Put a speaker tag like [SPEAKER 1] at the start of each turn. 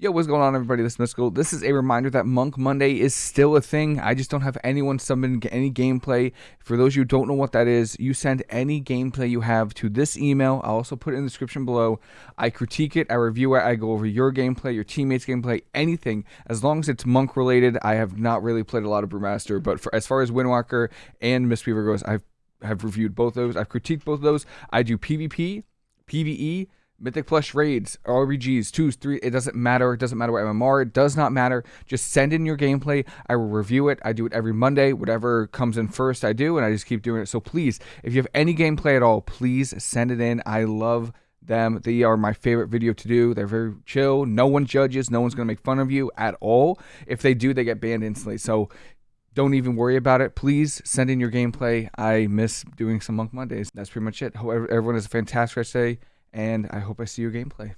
[SPEAKER 1] Yo, what's going on, everybody? This is Mystical. This is a reminder that Monk Monday is still a thing. I just don't have anyone summon any gameplay. For those you who don't know what that is, you send any gameplay you have to this email. I'll also put it in the description below. I critique it, I review it, I go over your gameplay, your teammates' gameplay, anything. As long as it's Monk related, I have not really played a lot of Brewmaster, but for as far as Windwalker and Mistweaver goes, I've have reviewed both those. I've critiqued both of those. I do PvP, PvE, Mythic Plus raids, RBGs, twos, three, it doesn't matter. It doesn't matter what MMR, it does not matter. Just send in your gameplay. I will review it. I do it every Monday. Whatever comes in first, I do, and I just keep doing it. So please, if you have any gameplay at all, please send it in. I love them. They are my favorite video to do. They're very chill. No one judges. No one's going to make fun of you at all. If they do, they get banned instantly. So don't even worry about it. Please send in your gameplay. I miss doing some Monk Mondays. That's pretty much it. However, everyone has a fantastic rest day and I hope I see your gameplay.